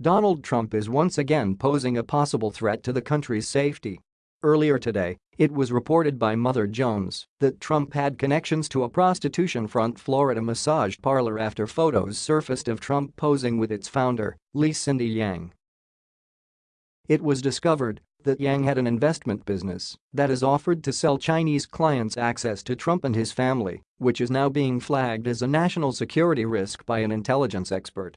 Donald Trump is once again posing a possible threat to the country's safety. Earlier today, it was reported by Mother Jones that Trump had connections to a prostitution front Florida massage parlor after photos surfaced of Trump posing with its founder, Li Cindy Yang. It was discovered that Yang had an investment business that has offered to sell Chinese clients access to Trump and his family, which is now being flagged as a national security risk by an intelligence expert.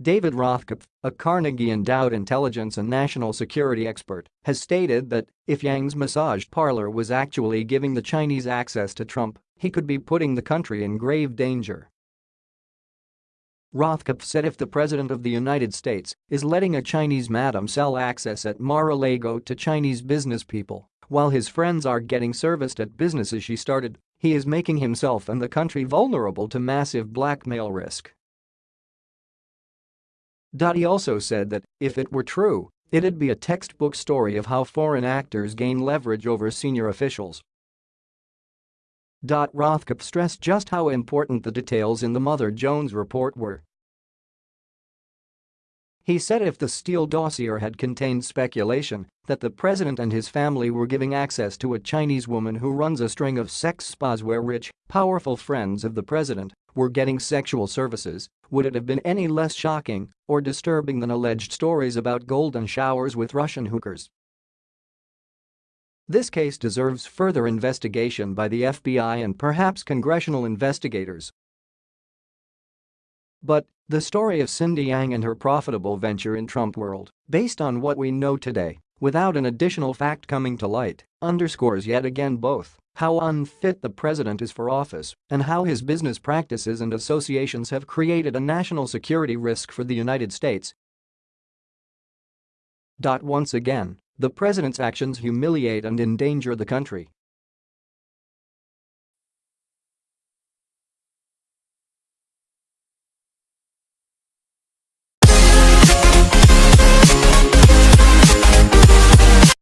David Rothkopf, a Carnegie-endowed intelligence and national security expert, has stated that if Yang's massage parlor was actually giving the Chinese access to Trump, he could be putting the country in grave danger. Rothkopf said if the President of the United States is letting a Chinese madam sell access at Mar-a-Lago to Chinese business people while his friends are getting serviced at businesses she started, he is making himself and the country vulnerable to massive blackmail risk. He also said that, if it were true, it'd be a textbook story of how foreign actors gain leverage over senior officials. Rothkopf stressed just how important the details in the Mother Jones report were. He said if the Steele dossier had contained speculation that the president and his family were giving access to a Chinese woman who runs a string of sex spas where rich, powerful friends of the president were getting sexual services, would it have been any less shocking or disturbing than alleged stories about golden showers with Russian hookers? This case deserves further investigation by the FBI and perhaps congressional investigators. But the story of Cindy Yang and her profitable venture in Trump world, based on what we know today, without an additional fact coming to light, underscores yet again both how unfit the president is for office and how his business practices and associations have created a national security risk for the United States. Once again, the president's actions humiliate and endanger the country